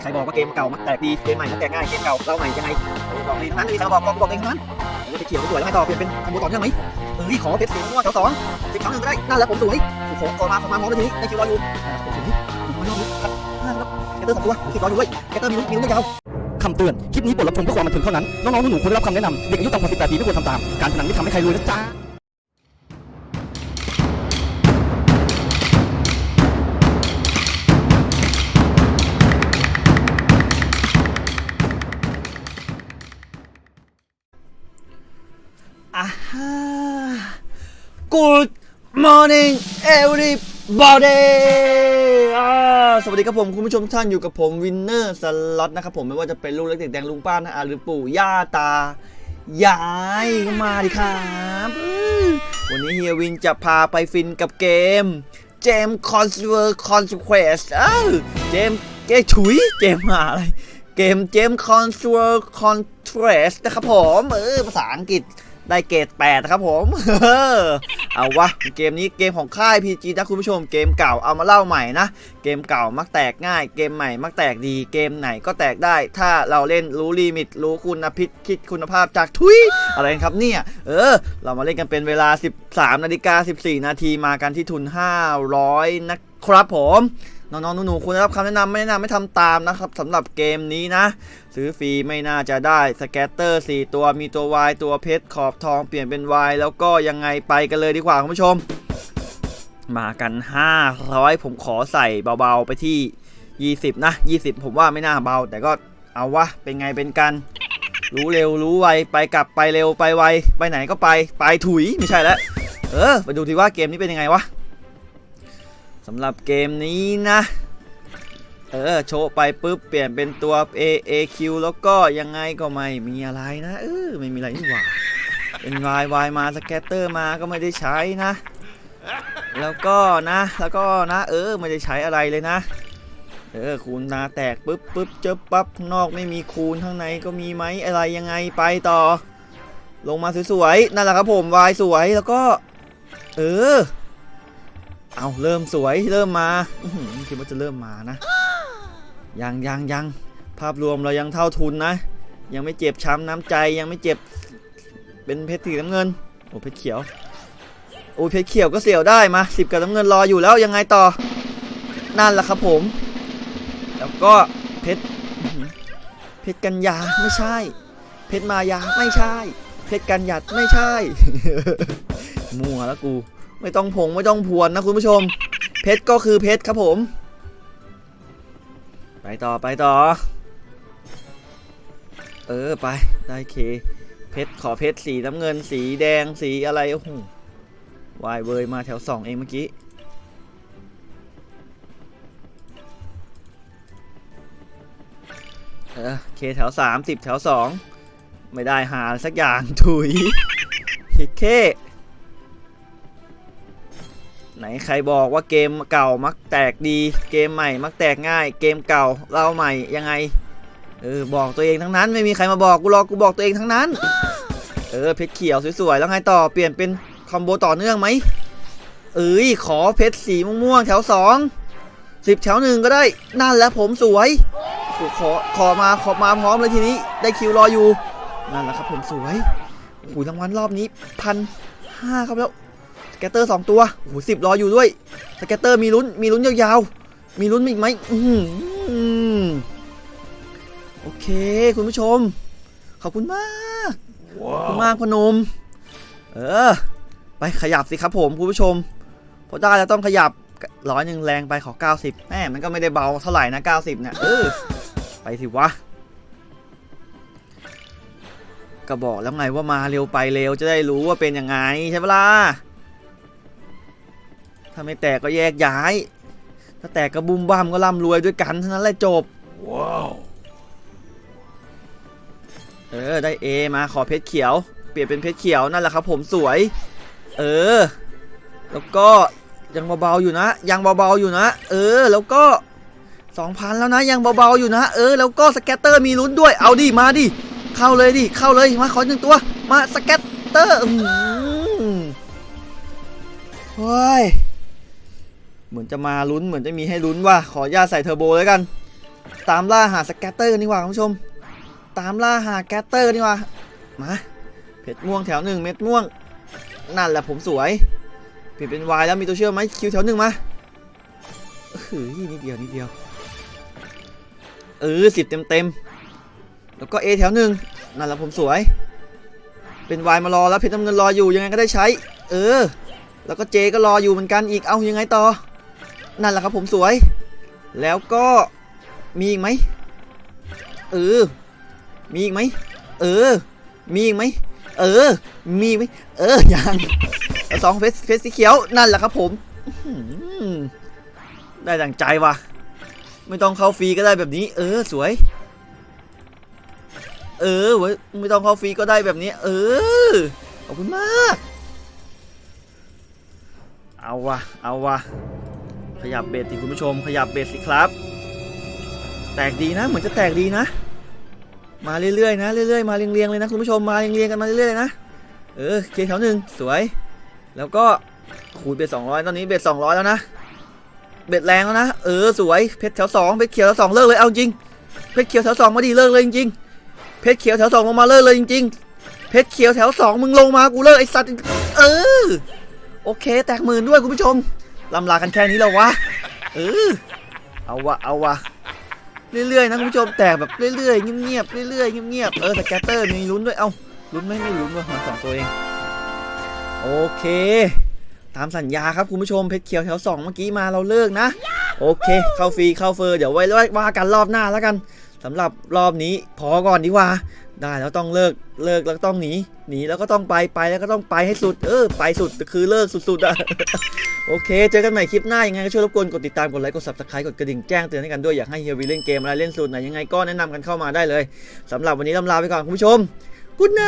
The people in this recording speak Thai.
มีใครบอกว่าเกมเก่ามันแตกดีเกมใหม่มันแตกง่ายเกมเก่าเราใหม่ยังไงบอกเลยนั้นไม่มีใครบอกบอกบอกเองนั้นแล้วไปเขียวสวยแล้วให้ต่อเปลี่ยนเป็นคอมโบต่อเนื่องไหมเอ้ยขอเพชรสีม่วงแถวสองสิบครั้งหนึ่งก็ได้นั่นแหละผมสวยโอ้โหขอมาขอมาพร้อมเลยที่ได้คิวรออยู่ผมสวยผมรออยู่ครับนั่นแล้วแกเตอร์สองตัวคิวรออยู่ด้วยแกเตอร์มีลุ้นมีลุ้นยาวคำเตือน คลิปนี้บทรับชมเพื่อความบันเทิงเท่านั้น น้องๆหนูๆควรได้รับคำแนะนำ เด็กอายุต่ำกว่า18ปีไม่ควรทำตาม การพนันไม่ทำให้ใครรวยนะจ๊ะ morning everybody สวัสดีครับผม คุณผู้ชมท่านอยู่กับผมวินเนอร์สล็อตนะครับผมไม่ว่าจะเป็นลูกเล็กเด็กแดงลุงป้านะอาหรือปู่ย่าตายายก็มาดิครับวันนี้เฮียวินจะพาไปฟินกับเกม Gem Saviour Conquest เออ Gem เกถุย Gem หาอะไร เกม Gem Saviour Conquest นะครับผม เออภาษาอังกฤษได้เกรด8นะครับผมเเอาวะเกมนี้เกมของค่าย PG นะคุณผู้ชมเกมเก่าเอามาเล่าใหม่นะ เกมเก่ามักแตกง่าย เกมใหม่มักแตกดีเกมไหนก็แตกได้ ถ้าเราเล่นรู้ลิมิตรู้คุณพิษคิดคุณภาพจากทุยอะไรครับเนี่ยเออ เรามาเล่นกันเป็นเวลา 13นาฬิกา14 นาทีมากันที่ทุน 500 นะครับผม น้องๆหนูๆควรได้รับคำแนะนำไม่แนะนำไม่ทำตามนะครับสำหรับเกมนี้นะ ซื้อฟรีไม่น่าจะได้สแกตเตอร์ 4 ตัวมีตัว Y ตัวเพชรขอบทองเปลี่ยนเป็น Y แล้วก็ยังไงไปกันเลยดีกว่าคุณผู้ชม มากัน 500 ผมขอใส่เบาๆไปที่ 20 นะ 20 ผมว่าไม่น่าเบา แต่ก็เอาวะเป็นไงเป็นกัน รู้เร็วรู้ไวไปกลับไปเร็วไปไวไปไหนก็ไปไปถุยไม่ใช่แล้วเออไปดูทีว่าเกมนี้เป็นยังไงวะำหรับเกมนี้นะ เออ โชว์ไปปุ๊บ เปลี่ยนเป็นตัว A A Q แล้วก็ยังไงก็ไม่มีอะไรนะเออไม่มีอะไรนี่หว่า เป็น Y Y มาสแกตเตอร์มาก็ไม่ได้ใช้นะ แล้วก็นะ แล้วก็นะ เออ ไม่ได้ใช้อะไรเลยนะ เออ คูณนาแตกปุ๊บปุ๊บเจอปั๊บนอกไม่มีคูณข้างในก็มีไหมอะไรยังไงไปต่อ ลงมาสวยๆนั่นแหละครับผม Y สวยแล้วก็ เออ เอาเริ่มสวยเริ่มมาอคิดว่าจะเริ่มมานะ ยังยังยังภาพรวมเรายังเท่าทุนนะ ยังไม่เจ็บช้ำน้ำใจยังไม่เจ็บ เป็นเพชรสีน้ำเงินโอ้เพชรเขียวโอ้เพชรเขียวก็เสียวได้มาสิบกับน้ำเงินรออยู่แล้วยังไงต่อนั่นแหละครับผม แล้วก็เพชรเพชรกัญญาไม่ใช่ เพชรมายาไม่ใช่ เพชรกันหยัดไม่ใช่ มั่วแล้วกู ไม่ต้องพงไม่ต้องพวนนะคุณผู้ชม เพชรก็คือเพชรครับผม ไปต่อไปต่อ เออไปได้เค เพชรขอเพชรสีน้ำเงินสีแดงสีอะไรโอ้โหวายเวยมาแถวสองเองเมื่อกี้เออเคแถวสามสิบแถวสองไม่ได้หาสักอย่างถุยฮิเค ไหนใครบอกว่าเกมเก่ามักแตกดี เกมใหม่มักแตกง่าย เกมเก่าเล่าใหม่ยังไงเออบอกตัวเองทั้งนั้นไม่มีใครมาบอกกูหรอกกูบอกตัวเองทั้งนั้น เออเพชรเขียวสวยๆแล้วไงต่อเปลี่ยนเป็นคอมโบต่อเนื่องไหมเอ้ยขอเพชรสีม่วงๆแถวสองสิบแถวหนึ่งก็ได้นั่นแหละผมสวยขอขอมาขอมาพร้อมเลยทีนี้ ได้ Q รออยู่นั่นแหละครับผมสวยโอ้โหรางวัลรอบนี้พันห้าครับแล้ว scatter สองตัวโอ้โหสิบรออยู่ด้วย scatter มีลุ้นมีลุ้นยาวๆ มีลุ้นอีกไหมอือหือโอเค คุณผู้ชม ขอบคุณมากขอบคุณมากพนม เออ ไปขยับสิครับผมคุณผู้ชม พอได้แล้วต้องขยับร้อยหนึ่งแรงไปขอ 90แม่มันก็ไม่ได้เบาเท่าไหร่นะ 90เนี่ยเออไปสิวะก็บอกแล้วไงว่ามาเร็วไปเร็วจะได้รู้ว่าเป็นยังไงใช่ปะล่ะ ถ้าไม่แตกก็แยกย้าย ถ้าแตกก็บุมบ้ามก็ร่ำรวยด้วยกันเท่านั้นแหละจบเออได้ A มาขอเพชรเขียว เปลี่ยนเป็นเพชรเขียวนั่นแหละครับ ผมสวย เออ แล้วก็ยังเบาๆอยู่นะ ยังเบาๆอยู่นะ เออ แล้วก็2,000แล้วนะ ยังเบาๆอยู่นะ เออ แล้วก็ scatter มีลุ้นด้วย เอาดิ มาดิ เข้าเลยดิ เข้าเลย มาขอหนึ่งตัว มา scatter อืมเฮ้ยเหมือน จะมาลุ้นเหมือนจะมีให้ลุ้นว่าขออนุญาตใส่เทอร์โบแล้วกัน ตามล่าหา scatter ดีกว่าคุณผู้ชม ตามล่าหา scatter ดีกว่ามาเพชรม่วงแถวหนึ่งเม็ดม่วง นั่นแหละผมสวย เปลี่ยนเป็นวายแล้วมีตัวเชื่อมไหม Q แถวหนึ่งมาเฮ้ยนิดเดียวนิดเดียว เออสิบเต็มเต็มแล้วก็ A แถวหนึ่งนั่นแหละผมสวย เป็นวายมารอแล้วเพชรน้ำเงินรออยู่ยังไงก็ได้ใช้ เออ แล้วก็ J ก็รออยู่เหมือนกันอีกเอายังไงต่อ นั่นแหละครับผมสวย แล้วก็มีอีกไหมเออ มีอีกไหมเออ มีอีกไหมเออ มีไหมเออยังสองเฟสเฟสสีเขียวนั่นแหละครับผมได้ดังใจว่ะ ไม่ต้องเข้าฟรีก็ได้แบบนี้ เออสวย เออเว้ยไม่ต้องเข้าฟรีก็ได้แบบนี้ เออขอบคุณมาก เอาวะเอาวะ ขยับเบสสิคุณผู้ชม ขยับเบสสิครับ แตกดีนะ เหมือนจะแตกดีนะ มาเรื่อยๆนะเรื่อยๆมาเรียงๆเลยนะคุณผู้ชมมาเรียงๆกันมาเรื่อยๆนะเออเคแถวหนึ่งสวย แล้วก็ขูดเบสสองร้อยตอนนี้เบสสองร้อยแล้วนะเบสแรงแล้วนะ เออสวยเพชรแถวสองเพชรเขียวแถวสองเลิกเลยเอาจริงเพชรเขียวแถวสองมาดีเลิกเลยจริงๆเพชรเขียวแถวสองลงมาเลิกเลยจริงๆเพชรเขียวแถวสองมึงลงมากูเลิกไอสัตว์เออโอเค แตกหมื่นด้วยคุณผู้ชม ลำลากันแค่นี้แล้ววะเออเอาวะเอาวะเรื่อยๆนะคุณผู้ชมแตกแบบเรื่อยๆเงียบๆเรื่อยๆเงียบๆเออ scatter มีลุ้นด้วยเอ้าลุ้นไหมไม่ลุ้นว่ะมาสองตัวเองโอเค ตามสัญญาครับคุณผู้ชมเพชรเขียวแถวสองเมื่อกี้มาเราเลิกนะ โอเค เข้าฟรีเข้าเฟอร์เดี๋ยวไว้ว่ากันรอบหน้าแล้วกันสำหรับรอบนี้พอก่อนดีกว่า ได้แล้วต้องเลิกเลิกแล้วต้องหนีหนีแล้วก็ต้องไปไปแล้วก็ต้องไปให้สุด เออ ไปสุดคือเลิกสุดๆอะโอเค เจอกันใหม่คลิปหน้ายังไงก็ช่วยรบกวนกดติดตามกดไลค์กด subscribe กดกระดิ่งแจ้งเตือนให้กันด้วยอยากให้เฮียวีเล่นเกมอะไรเล่นสูตรไหนยังไงก็แนะนำกันเข้ามาได้เลยสำหรับวันนี้ลำลาไปก่อนคุณผู้ชมกุ๊ดไน